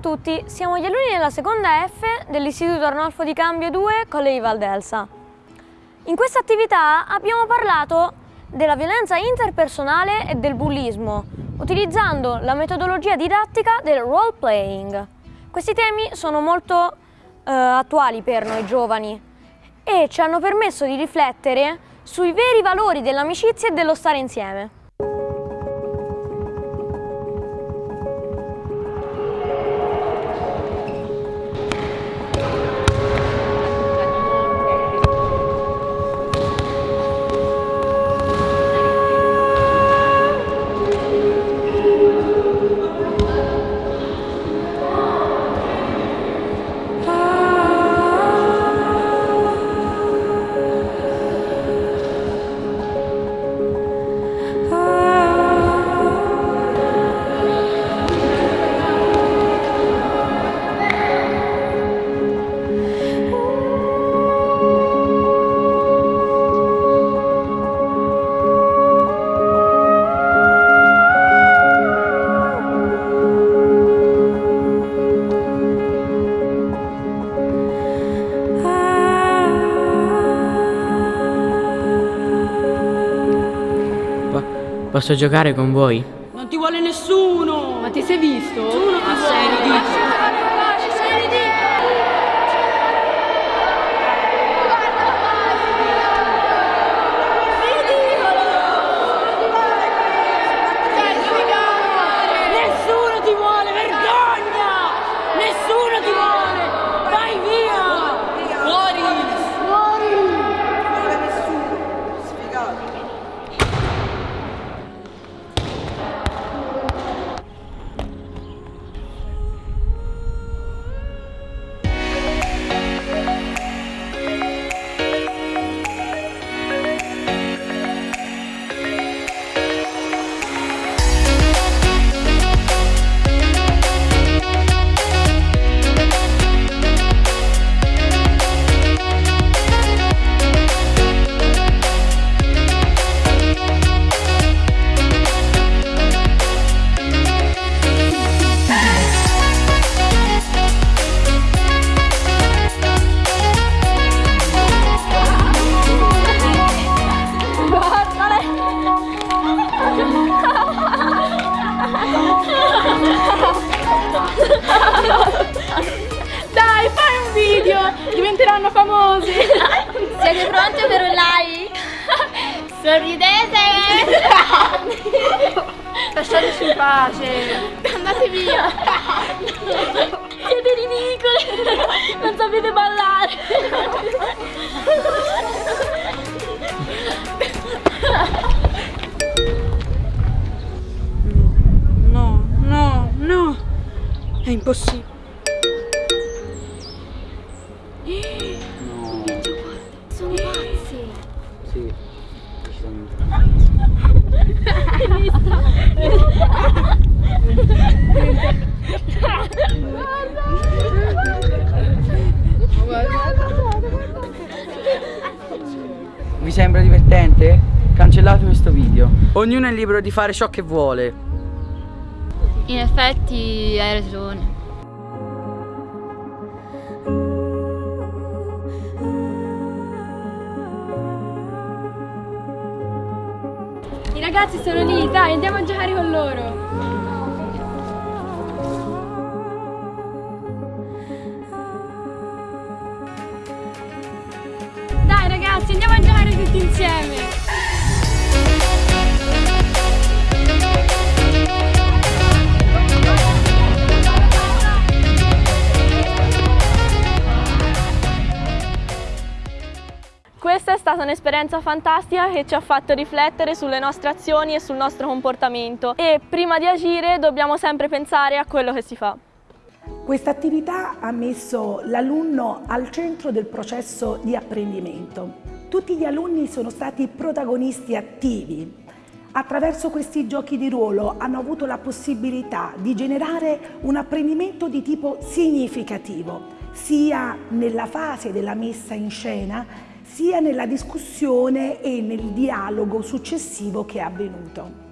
tutti, siamo gli alunni della seconda F dell'Istituto Arnolfo di Cambio 2 Colle di Valdelsa. In questa attività abbiamo parlato della violenza interpersonale e del bullismo, utilizzando la metodologia didattica del role playing. Questi temi sono molto eh, attuali per noi giovani e ci hanno permesso di riflettere sui veri valori dell'amicizia e dello stare insieme. Posso giocare con voi? Non ti vuole nessuno! Ma ti sei visto? Nessuno ti vuole! Diventeranno famosi! Siete pronti per un like? Sorridete! Lasciateci in pace! Andate via! Siete ridicoli! Non sapete ballare! No, no, no! È impossibile! Vi sembra divertente? Cancellate questo video. Ognuno è libero di fare ciò che vuole. In effetti hai ragione. I ragazzi sono lì, dai, andiamo a giocare con loro! Dai ragazzi, andiamo a Questa è stata un'esperienza fantastica che ci ha fatto riflettere sulle nostre azioni e sul nostro comportamento e prima di agire dobbiamo sempre pensare a quello che si fa. Questa attività ha messo l'alunno al centro del processo di apprendimento. Tutti gli alunni sono stati protagonisti attivi. Attraverso questi giochi di ruolo hanno avuto la possibilità di generare un apprendimento di tipo significativo, sia nella fase della messa in scena, sia nella discussione e nel dialogo successivo che è avvenuto.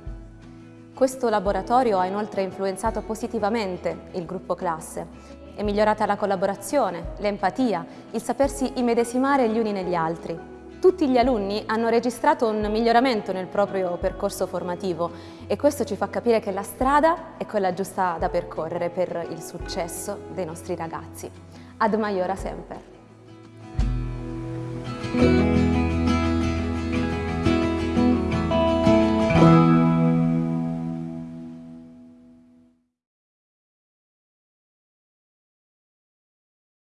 Questo laboratorio ha inoltre influenzato positivamente il gruppo classe. È migliorata la collaborazione, l'empatia, il sapersi immedesimare gli uni negli altri. Tutti gli alunni hanno registrato un miglioramento nel proprio percorso formativo e questo ci fa capire che la strada è quella giusta da percorrere per il successo dei nostri ragazzi. Ad Maiora sempre!